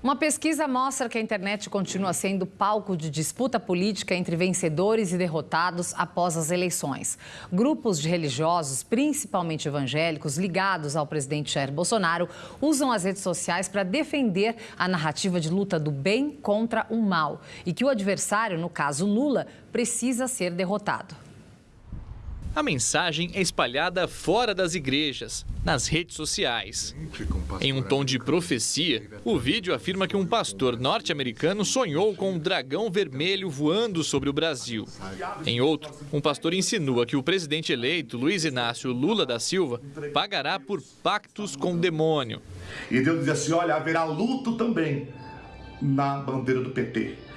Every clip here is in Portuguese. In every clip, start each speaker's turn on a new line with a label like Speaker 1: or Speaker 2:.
Speaker 1: Uma pesquisa mostra que a internet continua sendo palco de disputa política entre vencedores e derrotados após as eleições. Grupos de religiosos, principalmente evangélicos, ligados ao presidente Jair Bolsonaro, usam as redes sociais para defender a narrativa de luta do bem contra o mal e que o adversário, no caso Lula, precisa ser derrotado.
Speaker 2: A mensagem é espalhada fora das igrejas, nas redes sociais. Em um tom de profecia, o vídeo afirma que um pastor norte-americano sonhou com um dragão vermelho voando sobre o Brasil. Em outro, um pastor insinua que o presidente eleito, Luiz Inácio Lula da Silva, pagará por pactos com o demônio.
Speaker 3: E Deus diz assim: olha, haverá luto também na bandeira do PT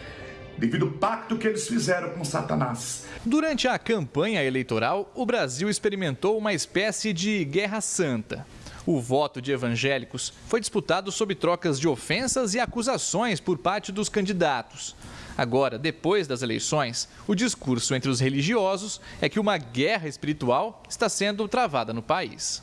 Speaker 3: devido ao pacto que eles fizeram com Satanás.
Speaker 2: Durante a campanha eleitoral, o Brasil experimentou uma espécie de guerra santa. O voto de evangélicos foi disputado sob trocas de ofensas e acusações por parte dos candidatos. Agora, depois das eleições, o discurso entre os religiosos é que uma guerra espiritual está sendo travada no país.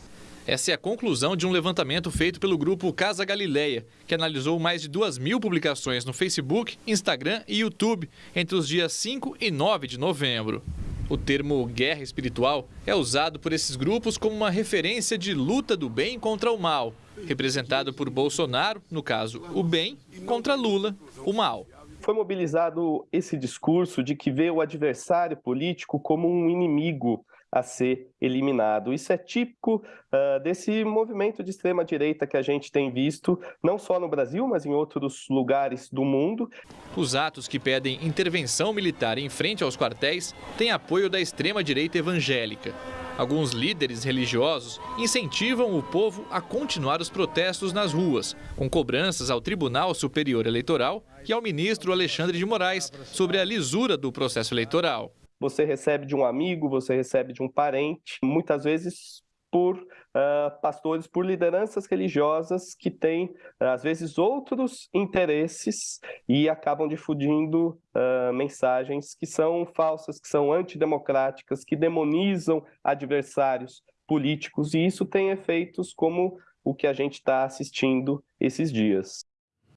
Speaker 2: Essa é a conclusão de um levantamento feito pelo grupo Casa Galileia, que analisou mais de 2 mil publicações no Facebook, Instagram e YouTube entre os dias 5 e 9 de novembro. O termo guerra espiritual é usado por esses grupos como uma referência de luta do bem contra o mal, representado por Bolsonaro, no caso, o bem, contra Lula, o mal
Speaker 4: foi mobilizado esse discurso de que vê o adversário político como um inimigo a ser eliminado. Isso é típico uh, desse movimento de extrema-direita que a gente tem visto, não só no Brasil, mas em outros lugares do mundo.
Speaker 2: Os atos que pedem intervenção militar em frente aos quartéis têm apoio da extrema-direita evangélica. Alguns líderes religiosos incentivam o povo a continuar os protestos nas ruas, com cobranças ao Tribunal Superior Eleitoral e ao ministro Alexandre de Moraes sobre a lisura do processo eleitoral
Speaker 4: você recebe de um amigo, você recebe de um parente, muitas vezes por uh, pastores, por lideranças religiosas que têm, às vezes, outros interesses e acabam difundindo uh, mensagens que são falsas, que são antidemocráticas, que demonizam adversários políticos, e isso tem efeitos como o que a gente está assistindo esses dias.